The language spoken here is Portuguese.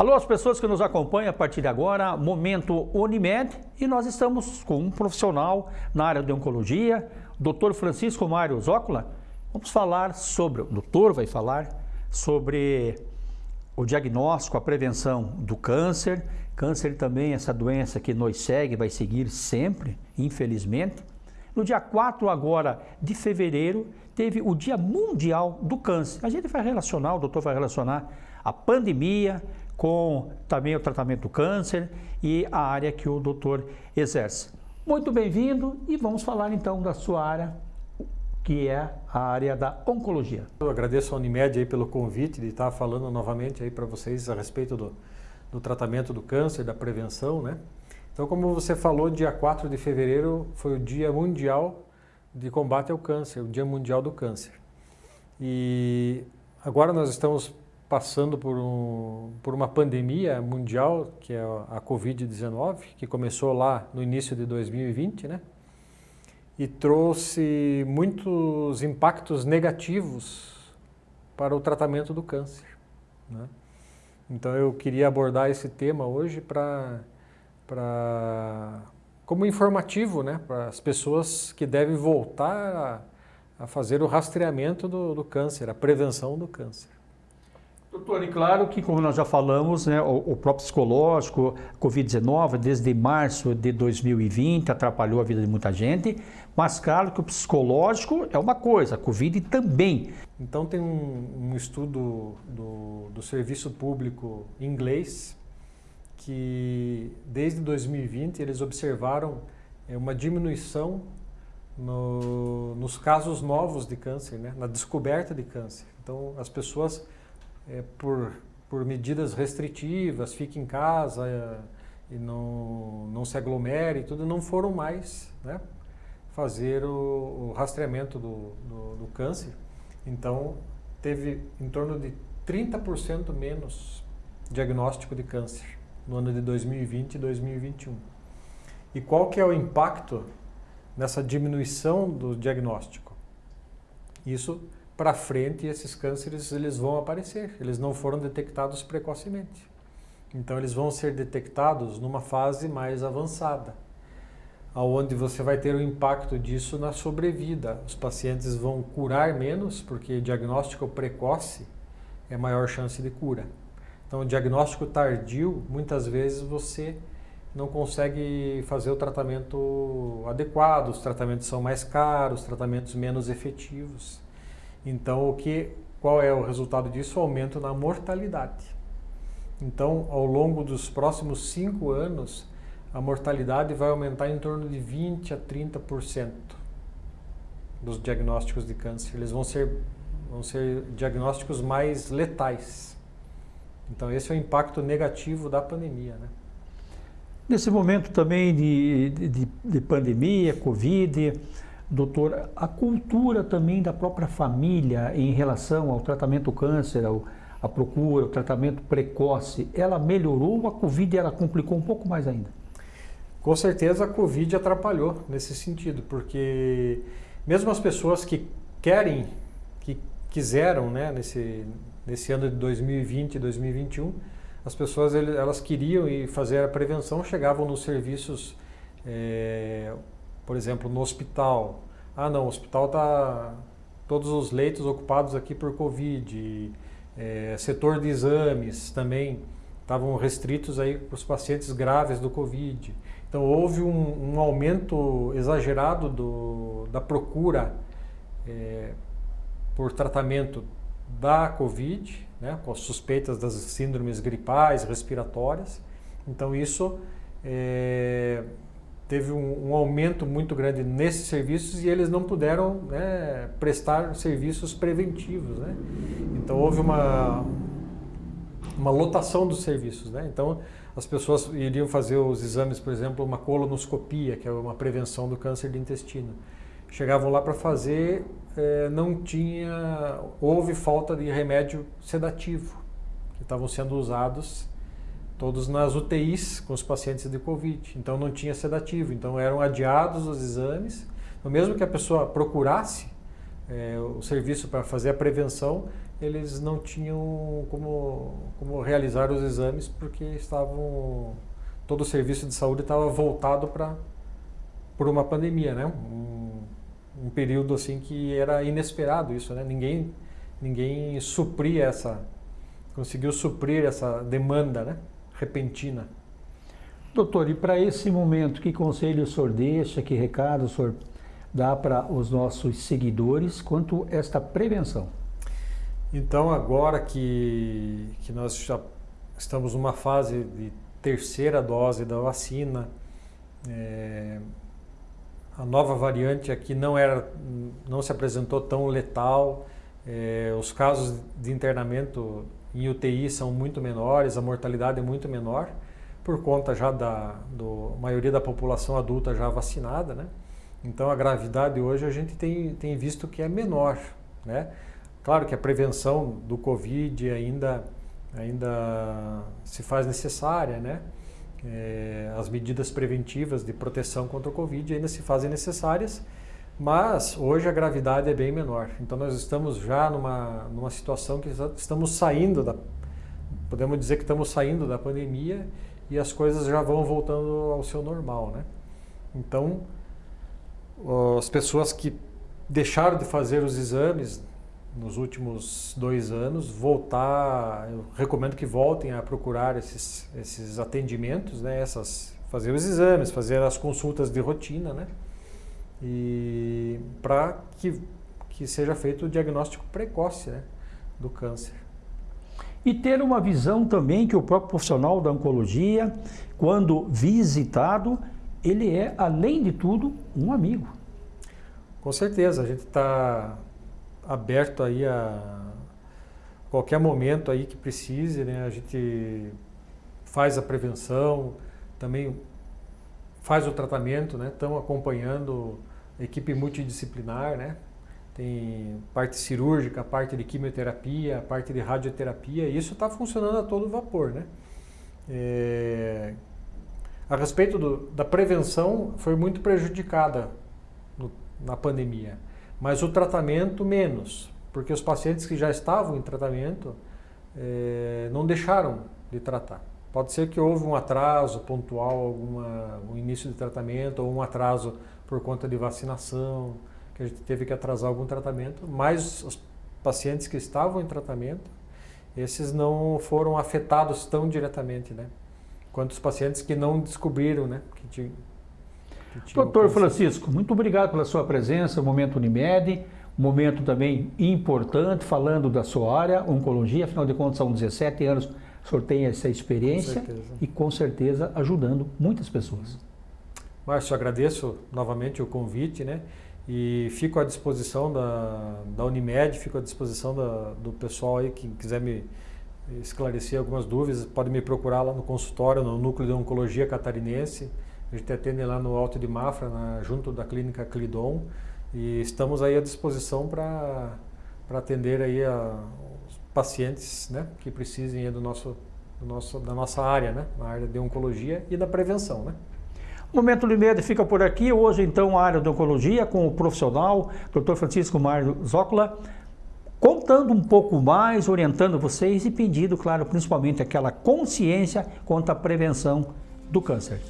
Alô, as pessoas que nos acompanham a partir de agora, Momento Unimed, e nós estamos com um profissional na área de oncologia, Dr. Francisco Mário Zócola. Vamos falar sobre, o doutor vai falar sobre o diagnóstico, a prevenção do câncer. Câncer também, essa doença que nos segue, vai seguir sempre, infelizmente. No dia 4 agora de fevereiro, teve o Dia Mundial do Câncer. A gente vai relacionar, o doutor vai relacionar a pandemia com também o tratamento do câncer e a área que o doutor exerce. Muito bem-vindo e vamos falar então da sua área, que é a área da oncologia. Eu agradeço a Unimed aí pelo convite de estar falando novamente aí para vocês a respeito do, do tratamento do câncer, da prevenção, né? Então, como você falou, dia 4 de fevereiro foi o Dia Mundial de Combate ao Câncer, o Dia Mundial do Câncer. E agora nós estamos passando por, um, por uma pandemia mundial, que é a Covid-19, que começou lá no início de 2020, né? E trouxe muitos impactos negativos para o tratamento do câncer. Né? Então eu queria abordar esse tema hoje para como informativo né, para as pessoas que devem voltar a, a fazer o rastreamento do, do, câncer, a prevenção do câncer. Doutor, e claro que, como nós já falamos, né, o, o próprio psicológico, Covid-19, desde março de 2020, atrapalhou a vida de muita gente, mas claro que o psicológico é uma coisa, a Covid também. Então tem um, um estudo do, do serviço público inglês, que desde 2020 eles observaram é, uma diminuição no, nos casos novos de câncer, né? na descoberta de câncer. Então as pessoas, é, por, por medidas restritivas, fiquem em casa é, e não, não se aglomere e tudo, não foram mais né? fazer o, o rastreamento do, do, do câncer. Então teve em torno de 30% menos diagnóstico de câncer no ano de 2020 e 2021. E qual que é o impacto nessa diminuição do diagnóstico? Isso para frente esses cânceres eles vão aparecer, eles não foram detectados precocemente. Então eles vão ser detectados numa fase mais avançada, aonde você vai ter o impacto disso na sobrevida. Os pacientes vão curar menos, porque diagnóstico precoce é maior chance de cura. Então, diagnóstico tardio, muitas vezes você não consegue fazer o tratamento adequado, os tratamentos são mais caros, tratamentos menos efetivos. Então, o que, qual é o resultado disso? O aumento na mortalidade. Então, ao longo dos próximos cinco anos, a mortalidade vai aumentar em torno de 20 a 30% dos diagnósticos de câncer. Eles vão ser, vão ser diagnósticos mais letais. Então esse é o impacto negativo da pandemia. Né? Nesse momento também de, de, de pandemia, Covid, doutor, a cultura também da própria família em relação ao tratamento do câncer, ao, a procura, o tratamento precoce, ela melhorou ou a Covid ela complicou um pouco mais ainda? Com certeza a Covid atrapalhou nesse sentido, porque mesmo as pessoas que querem, que quiseram né, nesse, nesse ano de 2020 e 2021, as pessoas elas queriam ir fazer a prevenção, chegavam nos serviços, é, por exemplo, no hospital. Ah, não, o hospital está todos os leitos ocupados aqui por Covid. É, setor de exames também estavam restritos aí para os pacientes graves do Covid. Então houve um, um aumento exagerado do, da procura é, por tratamento da Covid, né, com as suspeitas das síndromes gripais, respiratórias. Então isso é, teve um, um, aumento muito grande nesses serviços e eles não puderam né, prestar serviços preventivos. Né? Então houve uma, uma lotação dos serviços. Né? Então as pessoas iriam fazer os exames, por exemplo, uma colonoscopia, que é uma prevenção do câncer de intestino chegavam lá para fazer, é, não tinha, houve falta de remédio sedativo, que estavam sendo usados todos nas UTIs com os pacientes de Covid, então não tinha sedativo, então eram adiados os exames, então, mesmo que a pessoa procurasse é, o serviço para fazer a prevenção, eles não tinham como, como realizar os exames porque estavam todo o serviço de saúde estava voltado para por uma pandemia, né? Um, um, período assim que era inesperado isso, né? Ninguém ninguém supria essa conseguiu suprir essa demanda, né? Repentina. Doutor, e para esse momento, que conselho o senhor deixa, que recado o senhor dá para os nossos seguidores quanto a esta prevenção? Então, agora que, que nós já estamos numa fase de terceira dose da vacina, é, a nova variante aqui não, era, não se apresentou tão letal, é, os casos de internamento em UTI são muito menores, a mortalidade é muito menor, por conta já da do, maioria da população adulta já vacinada, né? Então a gravidade hoje a gente tem, tem visto que é menor, né? Claro que a prevenção do Covid ainda, ainda se faz necessária, né? É, as medidas preventivas de proteção contra o Covid ainda se fazem necessárias, mas hoje a gravidade é bem menor. Então nós estamos já numa, numa situação que estamos saindo da, podemos dizer que estamos saindo da pandemia e as coisas já vão voltando ao seu normal, né? Então as pessoas que deixaram de fazer os exames nos últimos dois anos, voltar, eu recomendo que voltem a procurar esses, esses atendimentos, né, essas, fazer os exames, fazer as consultas de rotina, né, e para que, que seja feito o diagnóstico precoce né, do câncer. E ter uma visão também que o próprio profissional da oncologia, quando visitado, ele é, além de tudo, um amigo. Com certeza, a gente está aberto aí a qualquer momento aí que precise, né? A gente faz a prevenção, também faz o tratamento, né? Estamos acompanhando equipe multidisciplinar, né? Tem parte cirúrgica, parte de quimioterapia, parte de radioterapia, e isso está funcionando a todo vapor, né? É... A respeito do, da prevenção, foi muito prejudicada no, na pandemia mas o tratamento menos, porque os pacientes que já estavam em tratamento é, não deixaram de tratar. Pode ser que houve um atraso pontual, alguma, um início de tratamento, ou um atraso por conta de vacinação, que a gente teve que atrasar algum tratamento, mas os pacientes que estavam em tratamento, esses não foram afetados tão diretamente, né? Quanto os pacientes que não descobriram, né? Que, Doutor Francisco, muito obrigado pela sua presença, momento Unimed, momento também importante, falando da sua área, oncologia, afinal de contas são 17 anos, o senhor tem essa experiência com e com certeza ajudando muitas pessoas. Márcio, agradeço novamente o convite, né? E fico à disposição da, da Unimed, fico à disposição da, do pessoal aí que quiser me esclarecer algumas dúvidas, pode me procurar lá no consultório, no Núcleo de Oncologia Catarinense, a gente atende lá no Alto de Mafra, na, junto da clínica Clidon, e estamos aí à disposição para atender aí a, os pacientes né, que precisem do nosso, do nosso, da nossa área, né, na área de oncologia e da prevenção. Né. O Momento Limed fica por aqui. Hoje, então, a área de oncologia com o profissional, Dr. Francisco Mário Zócola, contando um pouco mais, orientando vocês e pedindo, claro, principalmente aquela consciência quanto à prevenção do câncer.